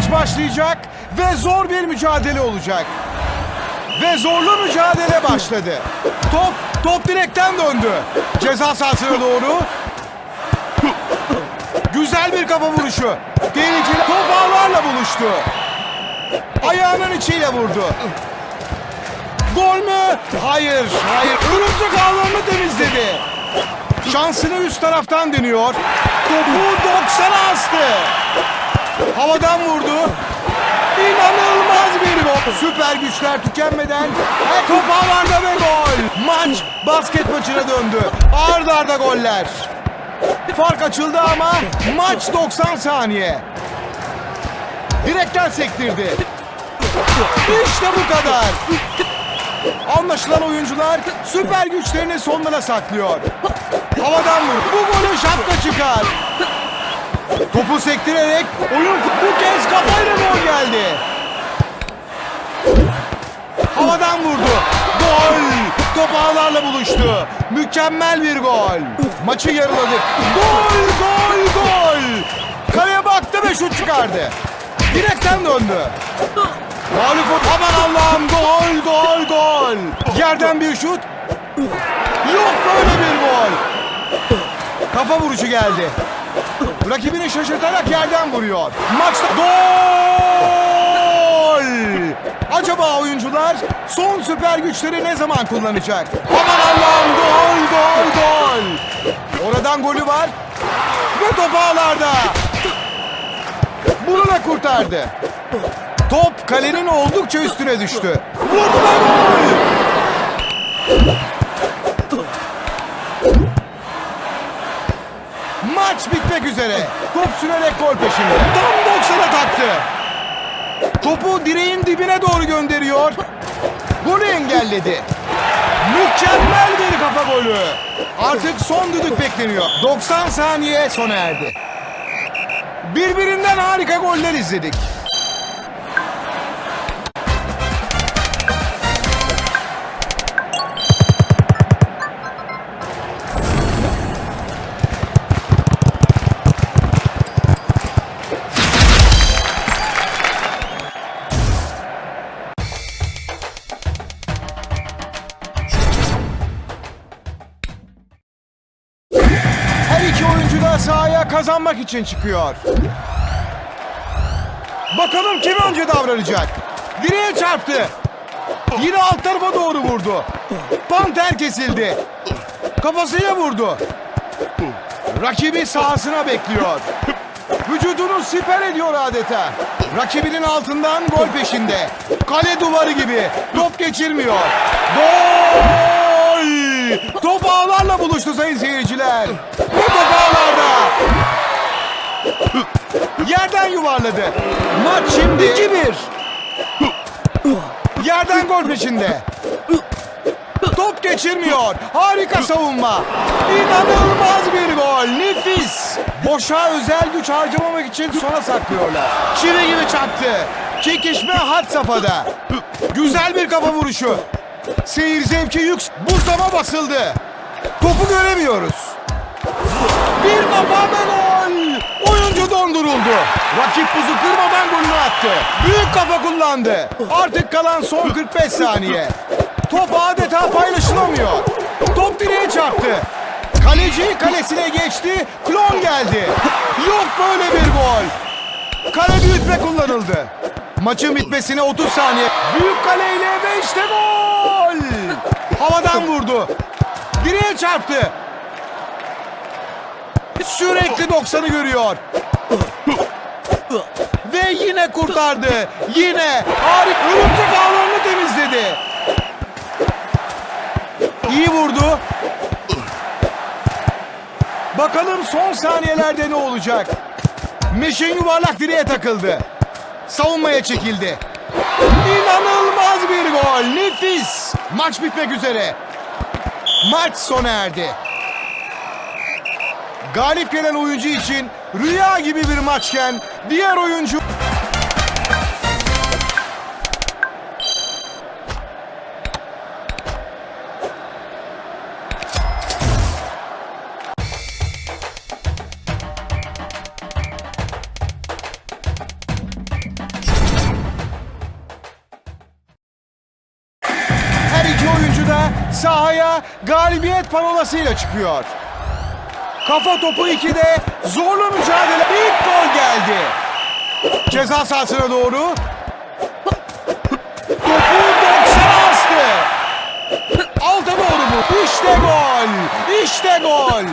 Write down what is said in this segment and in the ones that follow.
maç başlayacak ve zor bir mücadele olacak. Ve zorlu mücadele başladı. Top, top direkten döndü. Ceza sahasına doğru. Güzel bir kafa vuruşu. Tehlikeli top ağlarla buluştu. Ayağının içiyle vurdu. Gol mü? Hayır, hayır. Örümcek ağlarını temizledi. Şansını üst taraftan deniyor. Topu 90'a astı. Havadan vurdu. İnanılmaz bir gol. Süper güçler tükenmeden her top havada ve gol. Maç basket maçına döndü. Arda arda goller. Fark açıldı ama maç 90 saniye. Direkten sektirdi. İşte bu kadar. Anlaşılan oyuncular süper güçlerini sonlara saklıyor. Havadan vur. Bu golü şapka çıkar. Topu sektirerek oyun bu kez kafayla gol geldi. Havadan vurdu. Gol. Top ağlarla buluştu. Mükemmel bir gol. Maçı yarıladık. Gol, gol, gol. Kaleye baktı ve şut çıkardı. Direkten döndü. Mağlup Aman Allah'ım gol, gol, gol. Yerden bir şut. Yok böyle bir gol. Kafa vuruşu geldi. Rakibini şaşırtarak yerden vuruyor. Maçta gol! Acaba oyuncular son süper güçleri ne zaman kullanacak? Aman Allah'ım gol gol gol! Oradan golü var ve top ağlarda. Bunu da kurtardı. Top kalenin oldukça üstüne düştü. Vurdu gol! Bitmek üzere. Top sürerek gol peşinde. Tam 90'a taktı. Topu direğin dibine doğru gönderiyor. Golü engelledi. Mükemmel bir kafa golü. Artık son düdük bekleniyor. 90 saniye sona erdi. Birbirinden harika goller izledik. Kazanmak için çıkıyor. Bakalım kim önce davranacak? Direğe çarptı. Yine alt tarafa doğru vurdu. Panter kesildi. Kafasıyla vurdu. Rakibi sahasına bekliyor. Vücudunu siper ediyor adeta. Rakibinin altından gol peşinde. Kale duvarı gibi. Top geçirmiyor. Gol! Ağlarla buluştu sayın seyirciler. Ve top. Yerden yuvarladı. Maç şimdi 2-1. Yerden gol peşinde. Top geçirmiyor. Harika savunma. İnanılmaz bir gol. Nefis. Boşa özel güç harcamamak için sona saklıyorlar. Çivi gibi çaktı. Çekişme had safhada. Güzel bir kafa vuruşu. Seyir zevki yük. Buzlama basıldı. Topu göremiyoruz. Bir kafa gol. Oyuncu donduruldu. Rakip buzu kırmadan golünü attı. Büyük kafa kullandı. Artık kalan son 45 saniye. Top adeta paylaşılamıyor. Top direğe çarptı. Kaleci kalesine geçti. Klon geldi. Yok böyle bir gol. Kale büyütme kullanıldı. Maçın bitmesine 30 saniye. Büyük kaleyle ve işte gol. Havadan vurdu. Direğe çarptı. Sürekli 90'ı görüyor. Ve yine kurtardı. Yine harika örümcek ağlarını temizledi. İyi vurdu. Bakalım son saniyelerde ne olacak? Meşin yuvarlak direğe takıldı. Savunmaya çekildi. İnanılmaz bir gol. Nefis. Maç bitmek üzere. Maç sona erdi. Galip gelen oyuncu için rüya gibi bir maçken diğer oyuncu galibiyet parolasıyla çıkıyor. Kafa topu 2'de zorlu mücadele. İlk gol geldi. Ceza sahasına doğru. Topu 90'a astı. Alta doğru bu. İşte gol. İşte gol.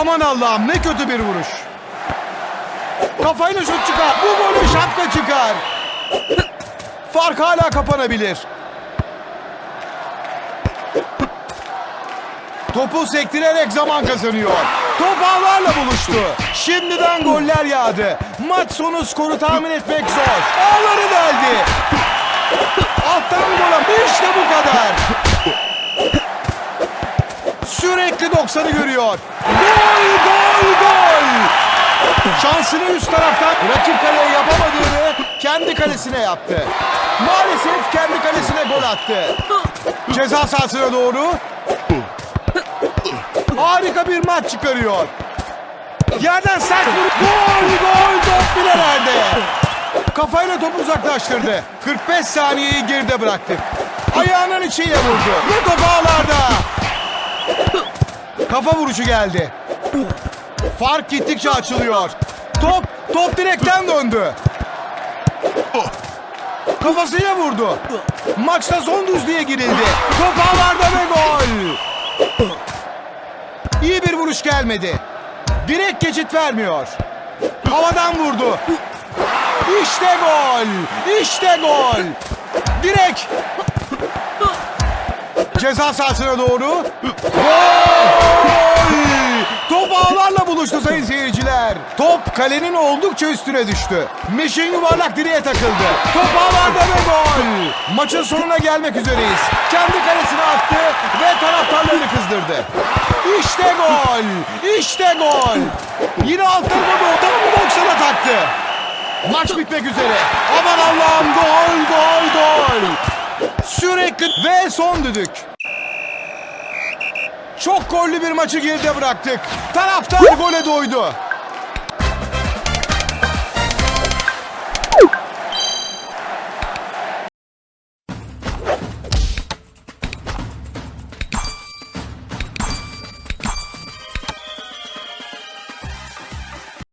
Aman Allah'ım ne kötü bir vuruş. Kafayla şut çıkar. Bu golü şapka çıkar. Fark hala kapanabilir. Topu sektirerek zaman kazanıyor. Top ağlarla buluştu. Şimdiden goller yağdı. Maç sonu skoru tahmin etmek zor. Ağları deldi. Alttan gol. İşte bu kadar. Sürekli 90'ı görüyor. Gol, gol, gol. Şansını üst taraftan rakip kaleye yapamadığını kendi kalesine yaptı. Maalesef kendi kalesine gol attı. Ceza sahasına doğru. Harika bir maç çıkarıyor. Yerden sert vurup gol gol top filelerde. Kafayla topu uzaklaştırdı. 45 saniyeyi geride bıraktık. Ayağının içiyle vurdu. Ve top. Kafa vuruşu geldi. Fark gittikçe açılıyor. Top, top direkten döndü. Kafasıyla vurdu. Maçta son düzlüğe girildi. Top ağlarda ve gol. İyi bir vuruş gelmedi. Direkt geçit vermiyor. Havadan vurdu. İşte gol. İşte gol. Direkt. Ceza sahasına doğru. Gol! Top ağlarla buluştu sayın seyirciler. Top kalenin oldukça üstüne düştü. Meşin yuvarlak direğe takıldı. Top ağlarda ve gol. Maçın sonuna gelmek üzereyiz. Kendi kalesine attı ve taraftarlarını kızdırdı. İşte gol. İşte gol. Yine alt tarafa doğru tam 90'a taktı. Maç bitmek üzere. Aman Allah'ım gol gol gol. Sürekli ve son düdük. Çok gollü bir maçı geride bıraktık. Taraftar gole doydu.